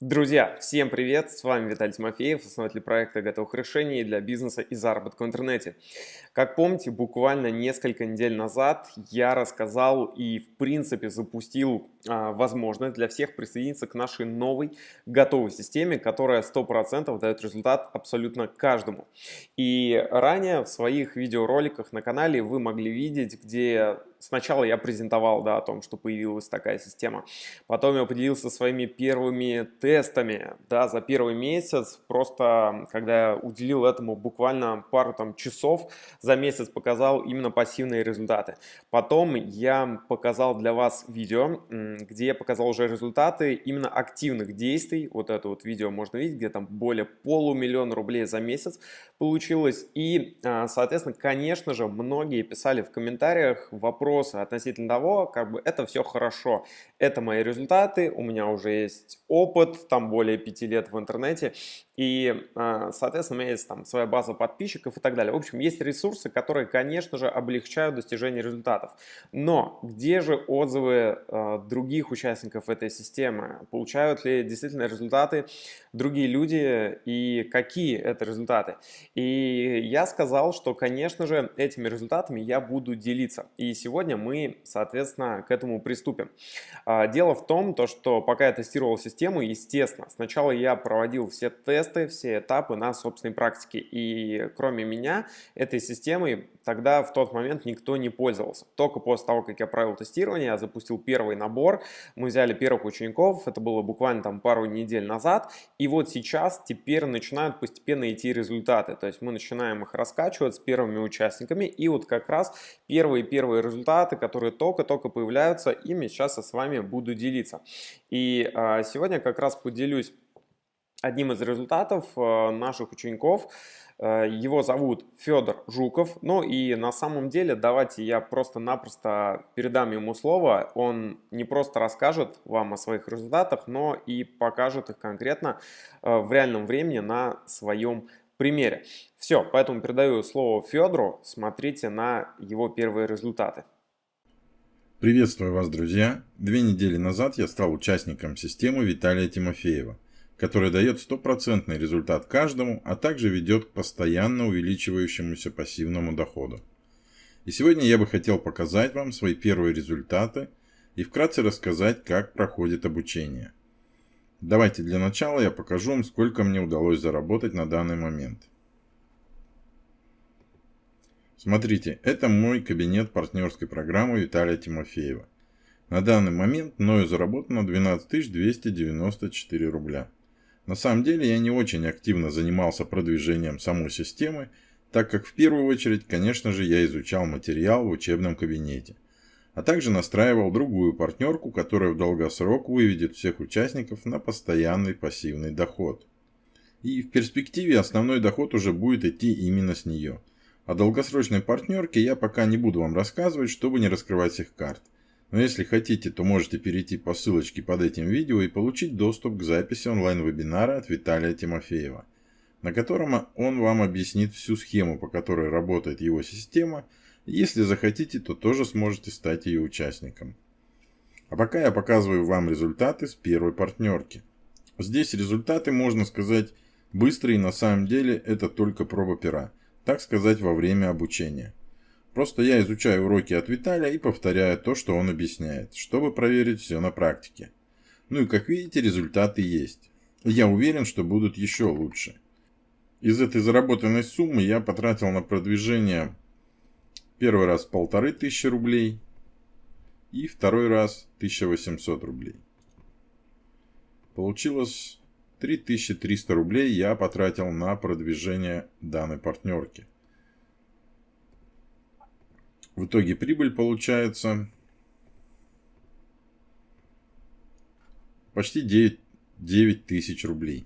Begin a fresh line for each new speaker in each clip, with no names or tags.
Друзья, всем привет! С вами Виталий Тимофеев, основатель проекта готовых решений для бизнеса и заработка в интернете. Как помните, буквально несколько недель назад я рассказал и в принципе запустил а, возможность для всех присоединиться к нашей новой готовой системе, которая 100% дает результат абсолютно каждому. И ранее в своих видеороликах на канале вы могли видеть, где сначала я презентовал да, о том, что появилась такая система. Потом я поделился своими первыми тестами да, за первый месяц. Просто когда я уделил этому буквально пару там, часов за месяц, показал именно пассивные результаты. Потом я показал для вас видео, где я показал уже результаты именно активных действий. Вот это вот видео можно видеть, где там более полумиллиона рублей за месяц получилось. И, а, соответственно, конечно же, многие писали в комментариях вопрос, вопросы относительно того, как бы это все хорошо. Это мои результаты, у меня уже есть опыт, там более пяти лет в интернете, и, а, соответственно, у меня есть там своя база подписчиков и так далее. В общем, есть ресурсы, которые, конечно же, облегчают достижение результатов. Но где же отзывы а, других участников этой системы? Получают ли действительно результаты другие люди и какие это результаты? И я сказал, что, конечно же, этими результатами я буду делиться. И сегодня мы, соответственно, к этому приступим. А, дело в том, то, что пока я тестировал систему, естественно, сначала я проводил все тесты, тесты, все этапы на собственной практике. И кроме меня этой системой тогда в тот момент никто не пользовался. Только после того, как я провел тестирование, я запустил первый набор, мы взяли первых учеников, это было буквально там пару недель назад, и вот сейчас теперь начинают постепенно идти результаты, то есть мы начинаем их раскачивать с первыми участниками, и вот как раз первые-первые результаты, которые только-только появляются, ими сейчас я с вами буду делиться. И а, сегодня как раз поделюсь одним из результатов э, наших учеников. Э, его зовут Федор Жуков. Ну и на самом деле давайте я просто-напросто передам ему слово. Он не просто расскажет вам о своих результатах, но и покажет их конкретно э, в реальном времени на своем примере. Все, поэтому передаю слово Федору. Смотрите на его первые результаты.
Приветствую вас, друзья! Две недели назад я стал участником системы Виталия Тимофеева – который дает стопроцентный результат каждому, а также ведет к постоянно увеличивающемуся пассивному доходу. И сегодня я бы хотел показать вам свои первые результаты и вкратце рассказать, как проходит обучение. Давайте для начала я покажу вам, сколько мне удалось заработать на данный момент. Смотрите, это мой кабинет партнерской программы Виталия Тимофеева. На данный момент мною заработано 12 294 рубля. На самом деле я не очень активно занимался продвижением самой системы, так как в первую очередь, конечно же, я изучал материал в учебном кабинете, а также настраивал другую партнерку, которая в долгосрок выведет всех участников на постоянный пассивный доход. И в перспективе основной доход уже будет идти именно с нее. О долгосрочной партнерке я пока не буду вам рассказывать, чтобы не раскрывать всех карт – но если хотите, то можете перейти по ссылочке под этим видео и получить доступ к записи онлайн-вебинара от Виталия Тимофеева, на котором он вам объяснит всю схему, по которой работает его система. Если захотите, то тоже сможете стать ее участником. А пока я показываю вам результаты с первой партнерки. Здесь результаты, можно сказать, быстрые, на самом деле это только проба пера, так сказать, во время обучения. Просто я изучаю уроки от Виталия и повторяю то, что он объясняет, чтобы проверить все на практике. Ну и как видите, результаты есть. Я уверен, что будут еще лучше. Из этой заработанной суммы я потратил на продвижение первый раз полторы тысячи рублей и второй раз 1800 рублей. Получилось 3300 рублей я потратил на продвижение данной партнерки. В итоге прибыль получается почти 9, 9 тысяч рублей.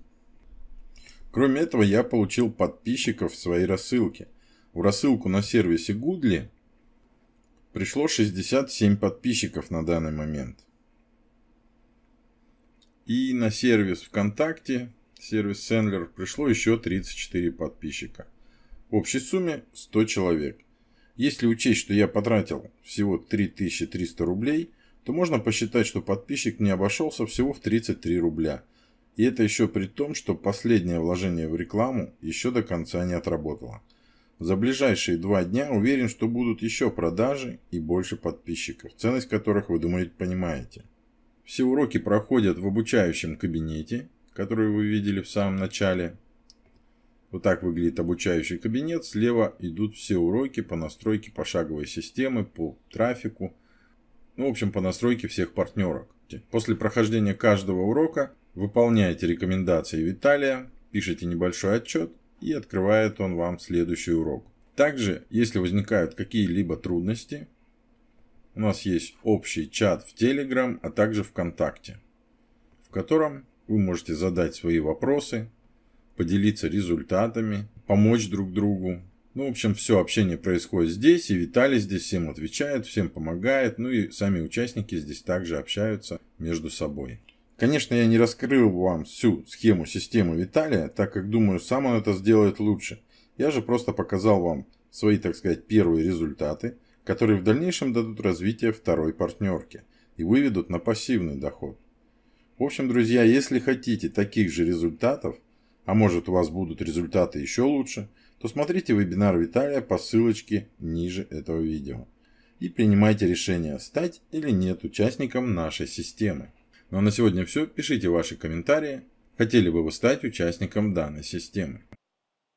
Кроме этого, я получил подписчиков в своей рассылке. В рассылку на сервисе Гудли пришло 67 подписчиков на данный момент. И на сервис ВКонтакте, сервис Сендлер, пришло еще 34 подписчика. В общей сумме 100 человек. Если учесть, что я потратил всего 3300 рублей, то можно посчитать, что подписчик мне обошелся всего в 33 рубля. И это еще при том, что последнее вложение в рекламу еще до конца не отработало. За ближайшие два дня уверен, что будут еще продажи и больше подписчиков, ценность которых вы, думаете, понимаете. Все уроки проходят в обучающем кабинете, который вы видели в самом начале. Вот так выглядит обучающий кабинет. Слева идут все уроки по настройке пошаговой системы, по трафику. Ну, в общем, по настройке всех партнерок. После прохождения каждого урока выполняете рекомендации Виталия, пишите небольшой отчет и открывает он вам следующий урок. Также, если возникают какие-либо трудности, у нас есть общий чат в Telegram, а также ВКонтакте, в котором вы можете задать свои вопросы, поделиться результатами, помочь друг другу. Ну, в общем, все общение происходит здесь, и Виталий здесь всем отвечает, всем помогает, ну и сами участники здесь также общаются между собой. Конечно, я не раскрыл вам всю схему системы Виталия, так как думаю, сам он это сделает лучше. Я же просто показал вам свои, так сказать, первые результаты, которые в дальнейшем дадут развитие второй партнерке и выведут на пассивный доход. В общем, друзья, если хотите таких же результатов, а может у вас будут результаты еще лучше, то смотрите вебинар Виталия по ссылочке ниже этого видео. И принимайте решение, стать или нет участником нашей системы. Ну а на сегодня все. Пишите ваши комментарии. Хотели бы вы стать участником данной системы.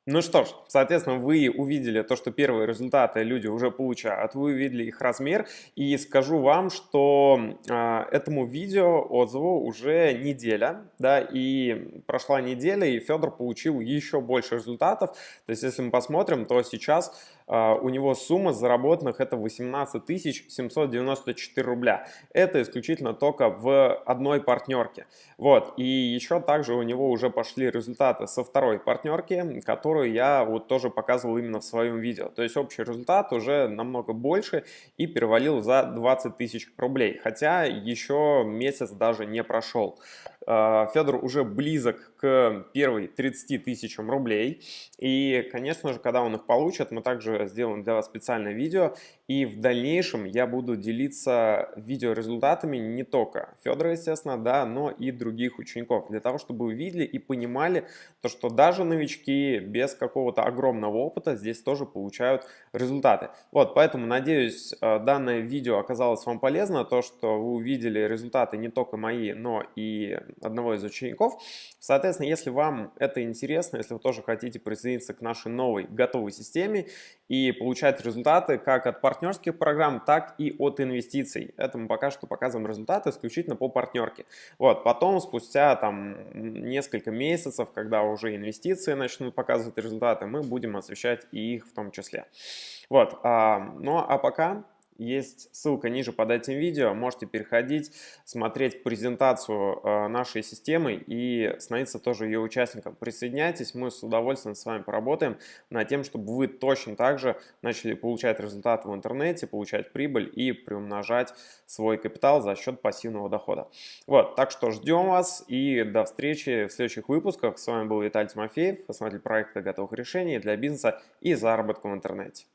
Ну что ж, соответственно, вы увидели то, что первые результаты люди уже получают, вы увидели их размер, и скажу вам, что э, этому видео отзыву уже неделя, да, и прошла неделя, и Федор получил еще больше результатов, то есть если мы посмотрим, то сейчас а, у него сумма заработанных это 18 794 рубля. Это исключительно только в одной партнерке. Вот, и еще также у него уже пошли результаты со второй партнерки, которую я вот тоже показывал именно в своем видео. То есть общий результат уже намного больше и перевалил за 20 тысяч рублей, хотя еще месяц даже не прошел. А, Федор уже близок к первой 30 тысячам рублей. И, конечно же, когда он их получит, мы также сделаем для вас специальное видео. И в дальнейшем я буду делиться видеорезультатами не только Федора, естественно, да, но и других учеников. Для того, чтобы вы видели и понимали, то, что даже новички без какого-то огромного опыта здесь тоже получают результаты. Вот, поэтому, надеюсь, э, данное видео оказалось вам полезно. То, что вы увидели результаты не только мои, но и одного из учеников. Соответственно, если вам это интересно, если вы тоже хотите присоединиться к нашей новой готовой системе и получать результаты как от партнерских программ, так и от инвестиций. Это мы пока что показываем результаты исключительно по партнерке. Вот, потом, спустя там несколько месяцев, когда уже инвестиции начнут показывать результаты, мы будем освещать и их в том числе. Вот, а, ну а пока есть ссылка ниже под этим видео, можете переходить, смотреть презентацию э, нашей системы и становиться тоже ее участником. Присоединяйтесь, мы с удовольствием с вами поработаем над тем, чтобы вы точно так же начали получать результаты в интернете, получать прибыль и приумножать свой капитал за счет пассивного дохода. Вот, так что ждем вас и до встречи в следующих выпусках. С вами был Виталий Тимофеев, основатель проекта готовых решений для бизнеса и заработка в интернете.